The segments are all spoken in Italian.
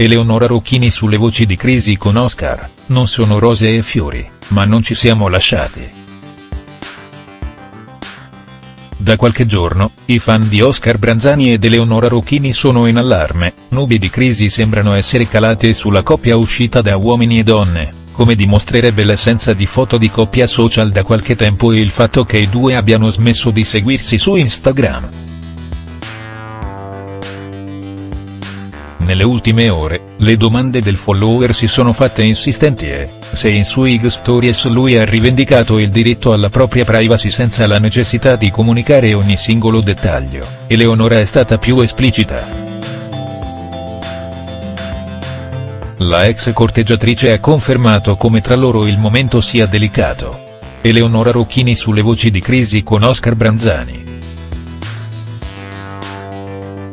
Eleonora Rocchini sulle voci di crisi con Oscar, non sono rose e fiori, ma non ci siamo lasciati. Da qualche giorno, i fan di Oscar Branzani ed Eleonora Rocchini sono in allarme, nubi di crisi sembrano essere calate sulla coppia uscita da Uomini e Donne, come dimostrerebbe l'assenza di foto di coppia social da qualche tempo e il fatto che i due abbiano smesso di seguirsi su Instagram. Nelle ultime ore, le domande del follower si sono fatte insistenti e, se in sui stories lui ha rivendicato il diritto alla propria privacy senza la necessità di comunicare ogni singolo dettaglio, Eleonora è stata più esplicita. La ex corteggiatrice ha confermato come tra loro il momento sia delicato. Eleonora Rocchini sulle voci di crisi con Oscar Branzani.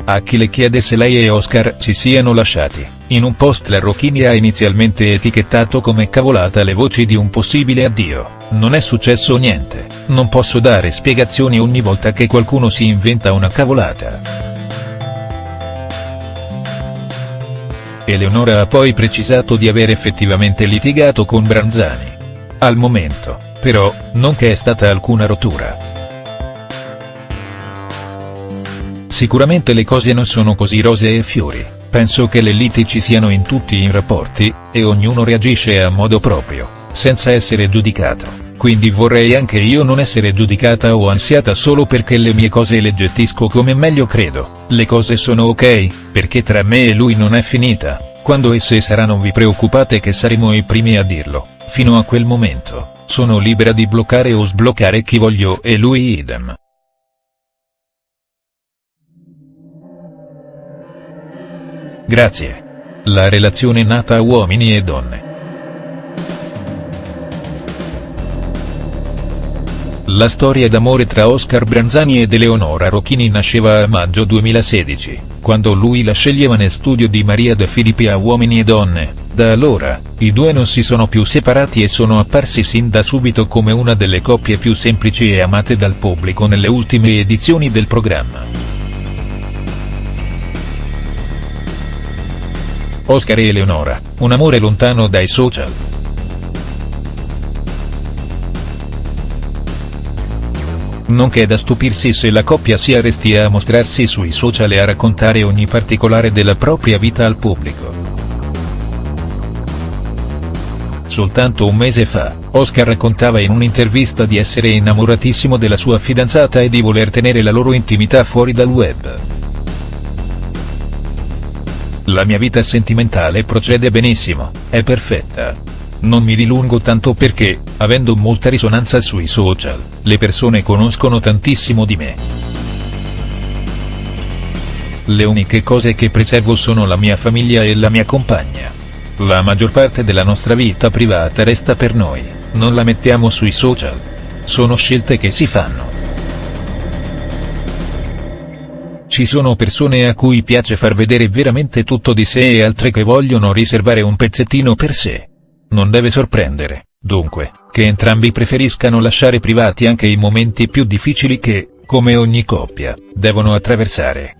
A chi le chiede se lei e Oscar si siano lasciati, in un post la Rocchini ha inizialmente etichettato come cavolata le voci di un possibile addio, non è successo niente, non posso dare spiegazioni ogni volta che qualcuno si inventa una cavolata. Eleonora ha poi precisato di aver effettivamente litigato con Branzani. Al momento, però, non che è stata alcuna rottura. Sicuramente le cose non sono così rose e fiori, penso che le liti ci siano in tutti i rapporti, e ognuno reagisce a modo proprio, senza essere giudicato, quindi vorrei anche io non essere giudicata o ansiata solo perché le mie cose le gestisco come meglio credo, le cose sono ok, perché tra me e lui non è finita, quando esse sarà non vi preoccupate che saremo i primi a dirlo, fino a quel momento, sono libera di bloccare o sbloccare chi voglio e lui idem. Grazie. La relazione nata a uomini e donne. La storia d'amore tra Oscar Branzani ed Eleonora Rocchini nasceva a maggio 2016, quando lui la sceglieva nel studio di Maria De Filippi a Uomini e Donne, da allora, i due non si sono più separati e sono apparsi sin da subito come una delle coppie più semplici e amate dal pubblico nelle ultime edizioni del programma. Oscar e Eleonora, un amore lontano dai social. Non che da stupirsi se la coppia sia restia a mostrarsi sui social e a raccontare ogni particolare della propria vita al pubblico. Soltanto un mese fa, Oscar raccontava in un'intervista di essere innamoratissimo della sua fidanzata e di voler tenere la loro intimità fuori dal web. La mia vita sentimentale procede benissimo, è perfetta. Non mi dilungo tanto perché, avendo molta risonanza sui social, le persone conoscono tantissimo di me. Le uniche cose che preservo sono la mia famiglia e la mia compagna. La maggior parte della nostra vita privata resta per noi, non la mettiamo sui social. Sono scelte che si fanno. Ci sono persone a cui piace far vedere veramente tutto di sé e altre che vogliono riservare un pezzettino per sé. Non deve sorprendere, dunque, che entrambi preferiscano lasciare privati anche i momenti più difficili che, come ogni coppia, devono attraversare.